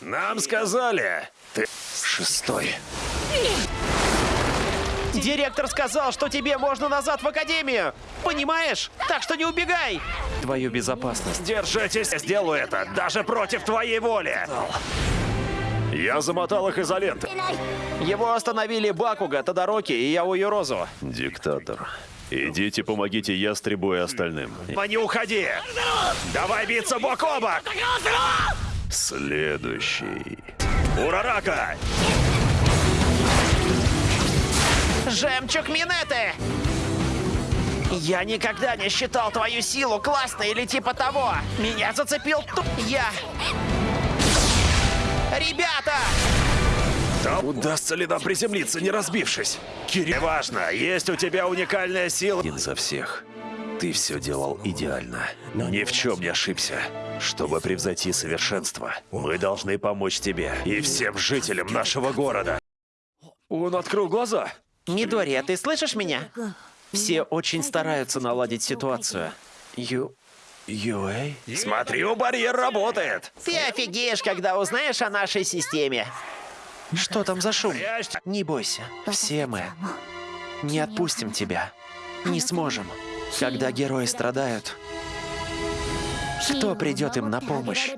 Нам сказали. Ты шестой. Директор сказал, что тебе можно назад в академию. Понимаешь? Так что не убегай. Твою безопасность. Держитесь, я сделаю это, даже против твоей воли. Я замотал их изолентой. Его остановили Бакуга, Тодороки и Яоюрозу. Диктатор. Идите, помогите Ястребу и остальным. Не уходи! Давай биться бок о бок! Следующий. Урарака! Жемчуг Минеты! Я никогда не считал твою силу классной или типа того. Меня зацепил ту... Я... Ребята! Да удастся ли нам приземлиться, не разбившись? Кирилл, важно, есть у тебя уникальная сила. Один за всех. Ты все делал идеально. Ни в чем не ошибся. Чтобы превзойти совершенство, мы должны помочь тебе и всем жителям нашего города. Он открыл глаза. Мидори, а ты слышишь меня? Все очень стараются наладить ситуацию. Ю... Юэй? Смотри, у барьер работает. Ты офигеешь, когда узнаешь о нашей системе. Что там за шум? Не бойся, все мы не отпустим тебя. Не сможем. Когда герои страдают, кто придет им на помощь?